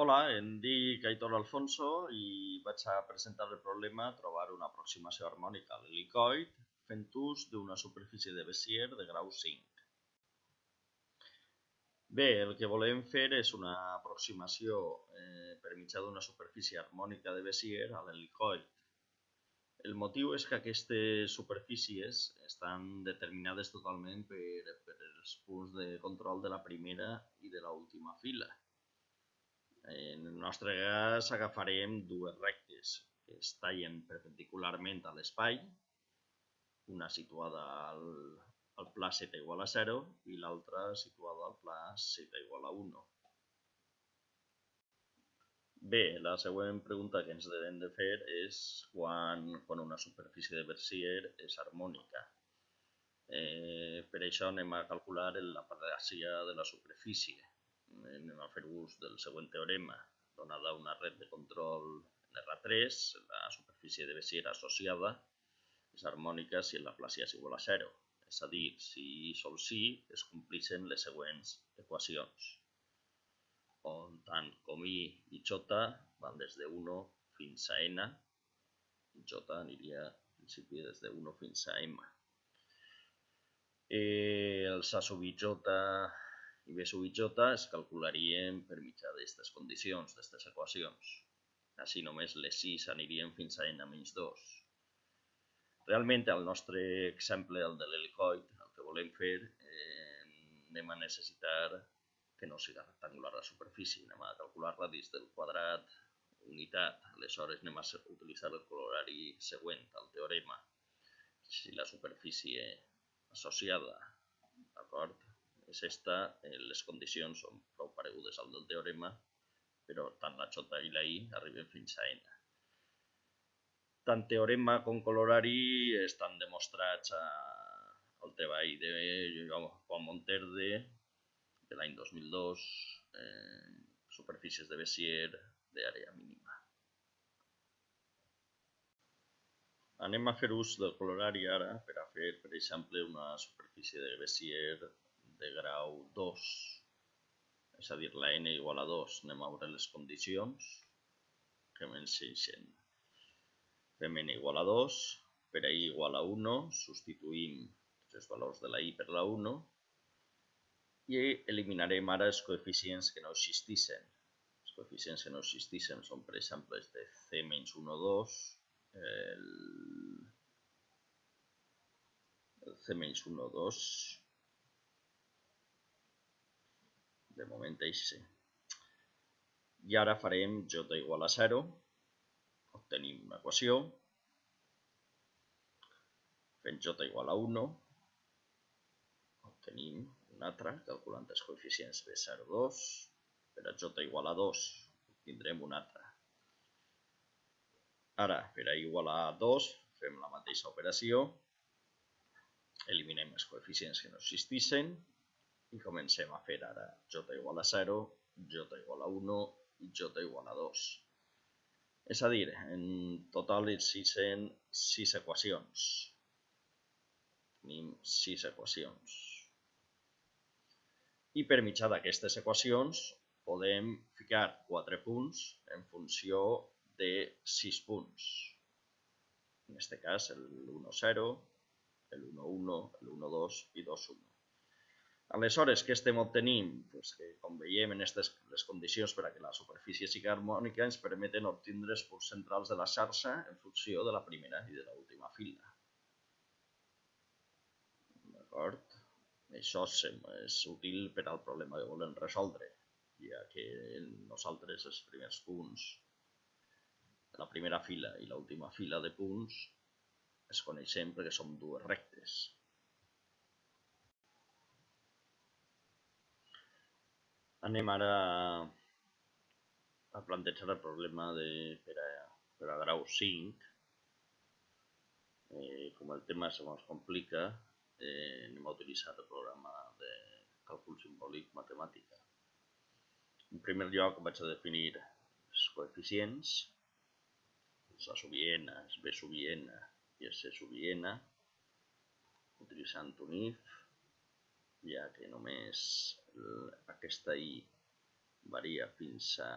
Hola, em dic Aitor Alfonso i vaig a presentar el problema trobar una aproximació harmònica a l'helicoid fent ús d'una superfície de Bézier de grau 5. Bé, el que volem fer és una aproximació eh, per mitjà d'una superfície harmònica de Bézier a l'helicoid. El motiu és que aquestes superfícies estan determinades totalment per, per els punts de control de la primera i de l'última fila. En el nostre cas agafarem dues rectes que es tallen perpendicularment a l'espai, una situada al, al pla z igual a 0 i l'altra situada al pla z igual a 1. Bé, la següent pregunta que ens hem de fer és quan, quan una superfície de Bézier és harmònica. Eh, per això anem a calcular la paràsia de la superfície anem a fer ús del següent teorema. Donada una red de control en R3, la superfície de Bézier associada és harmònica si la placia és igual a 0. És a dir, si sol sí es complixen les següents equacions, on tant com i i j van des de 1 fins a n, i j aniria en principi des de 1 fins a m. Eh, els a sub i j i B sub J es calcularien per mitjà d'aquestes condicions, d'aquestes equacions. Així només les 6 anirien fins a n menys 2. Realment, al nostre exemple, el de l'helicoid, el que volem fer, eh, anem a necessitar que no sigui rectangular la superfície, anem a calcular radis del quadrat unitat. Aleshores anem a utilitzar el colorari següent al teorema. Si la superfície associada, d'acord, és esta, eh, les condicions són prou paregudes al del teorema, però tant la J i la I arriben fins a N. Tant teorema com colorari estan demostrats a, al treball de Juan Monterde de l'any 2002, eh, superfícies de Bézier d'àrea mínima. Anem a fer ús del colorari ara per a fer, per exemple, una superfície de Bézier de grau 2, és a dir, la n igual a 2, anem a veure les condicions que m'ensenyen. Fem n igual a 2, per i igual a 1, substituïm els valors de la i per la 1 i eliminarem ara els coeficients que no existissin. Els coeficients que no existissin són, per exemple, els de c menys 1, 2, el, el c menys 1, 2, de moment així. I ara farem j igual a 0, obtenim una equació, fent j igual a 1, obtenim una altra, calculant els coeficients de 0, 2, per a j igual a 2 tindrem una altra. Ara, per a igual a 2, fem la mateixa operació, eliminem els coeficients que no existissin i comencem a fer ara j igual a 0, j igual a 1 i j igual a 2. És a dir, en total existeixen 6 equacions. Tenim 6 equacions. I per mitjà d'aquestes equacions podem ficar 4 punts en funció de 6 punts. En aquest cas el 1, 0, el 1, 1, el 1, 2 i 2, 1. Aleshores, què estem obtenint? Pues que, com veiem, en aquestes les condicions per a que la superfície sigui harmònica ens permeten obtindre els punts centrals de la xarxa en funció de la primera i de l'última fila. D'acord? Això és útil per al problema que volem resoldre, ja que nosaltres els primers punts la primera fila i l'última fila de punts es coneixem perquè som dues rectes. Anem ara a plantejar el problema de, per, a, per a grau 5. Eh, com el tema se ens complica, eh, anem a utilitzar el programa de càlcul simbòlic matemàtica. En primer lloc vaig a definir els coeficients, els A sub n, els B sub n i els C sub n, utilitzant un if, ja que només aquesta i varia fins a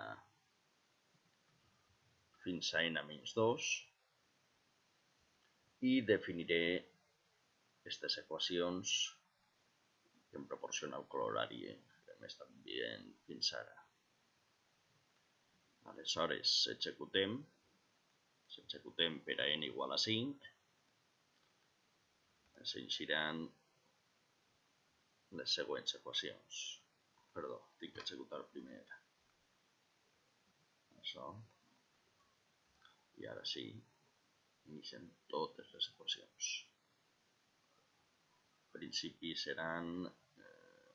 fins a n menys 2 i definiré aquestes equacions que em proporciona el colorari que hem estat dient fins ara. Aleshores, executem, executem per a n igual a 5, ens les següents equacions. Perdó, tinc que executar primer això. I ara sí, iniciem totes les equacions. En principi seran, eh,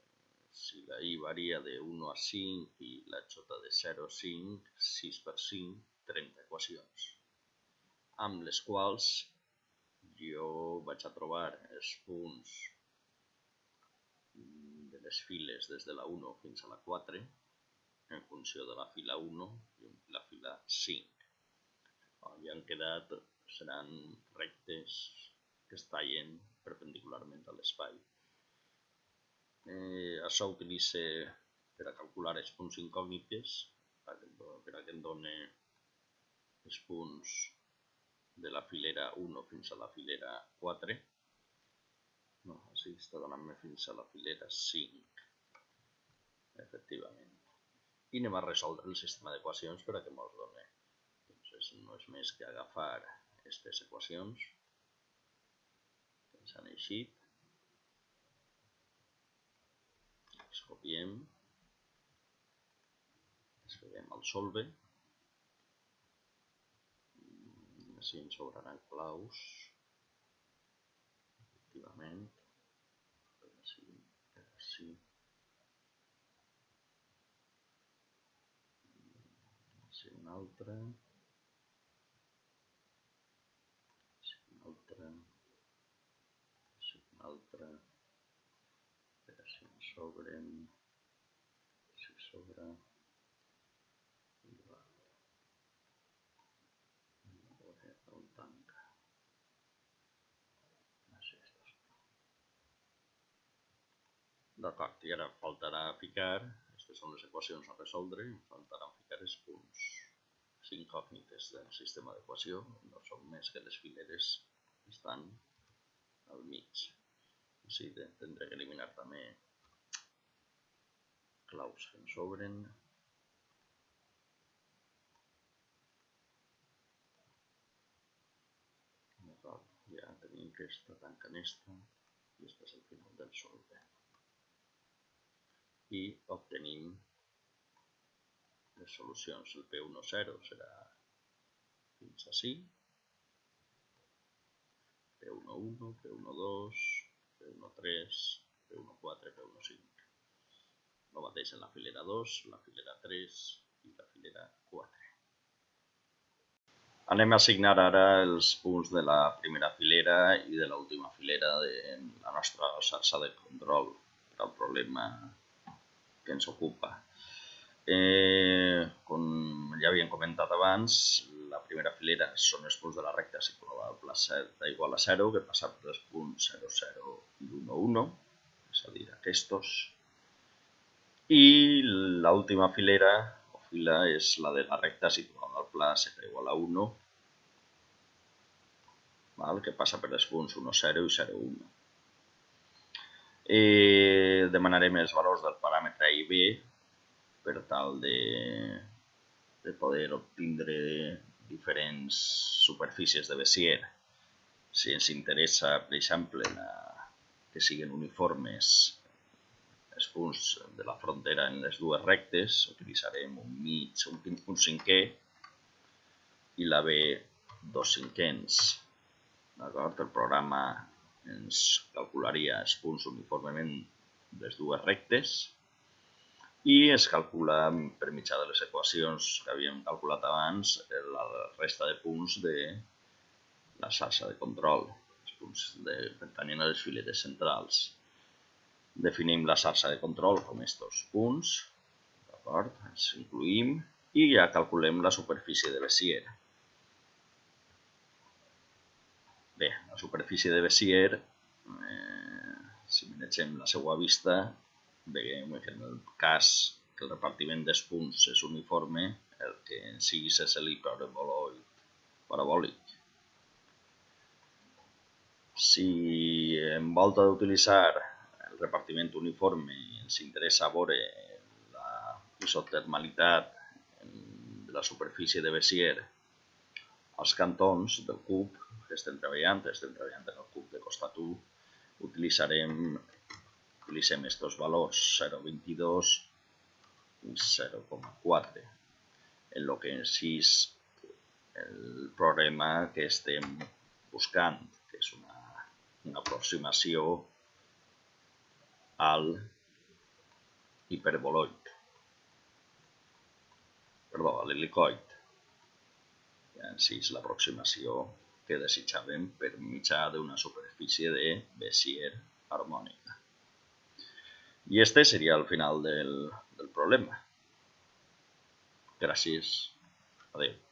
si la i varia de 1 a 5 i la j de 0 a 5, 6 per 5, 30 equacions, amb les quals jo vaig a trobar els punts de les files des de la 1 fins a la 4 en funció de la fila 1 i la fila 5. I han quedat, seran rectes que es tallen perpendicularment a l'espai. Eh, això utilitza per a calcular els punts incògnites, per a que em doni els punts de la filera 1 fins a la filera 4. No, així està donant-me fins a la filera 5, efectivament. I anem a resoldre el sistema d'equacions per a que ens doni. Doncs no és més que agafar aquestes equacions que ens han eixit, les copiem, les peguem al solve, si ens sobraran claus, efectivament, per així, per així, així una altra, així una altra, així una altra, per així ens sobren, si sobra, D'acord, i ara faltarà ficar, són les equacions a resoldre, faltarà ficar els punts incògnites del sistema d'equació, no són més que les fileres que estan al mig. Així tindré que eliminar també claus que ens sobren. Ja tenim aquesta tanca aquesta i este és el final del solve i obtenim les solucions. El P10 serà fins així, P11, P12, P13, P14, P15. El mateix en la filera 2, la filera 3 i la filera 4. Anem a assignar ara els punts de la primera filera i de l'última filera de la nostra xarxa de control per al problema que ens ocupa. Eh, com ja havíem comentat abans, la primera filera són els punts de la recta Z igual a 0, que passa per els punts 0, 0 i 1, 1, és a dir, aquests. I l'última filera o fila és la de la recta situada al pla Z igual a 1, val? que passa per els punts 1, 0 i 0, 1 eh, demanarem els valors del paràmetre A i B per tal de, de poder obtindre diferents superfícies de Bézier. Si ens interessa, per exemple, la, que siguin uniformes els punts de la frontera en les dues rectes, utilitzarem un mig, un, un cinquè i la B dos cinquens. D'acord? El programa ens calcularia els punts uniformement les dues rectes i es calcula per mitjà de les equacions que havíem calculat abans la resta de punts de la xarxa de control, els punts de, pertanyent a les filetes centrals. Definim la xarxa de control com aquests punts, d'acord? Els incluïm i ja calculem la superfície de Bézier. Bé, la superfície de Bézier, eh, si manegem la seva vista, veiem que en el cas que el repartiment dels punts és uniforme, el que en si és l'hiperboloid parabòlic. Si en volta d'utilitzar el repartiment uniforme ens interessa veure la isotermalitat de la superfície de Bézier als cantons del cub que estem treballant, estem treballant en el cub de costat 1, utilitzarem utilitzem valors 0,22 i 0,4 en lo que en és el problema que estem buscant, que és una, una aproximació al hiperboloid, perdó, a l'helicoid. En si és l'aproximació que desitjàvem per mitjà d'una superfície de Bézier harmònica. Y este sería el final del, problema. Gràcies. Adéu.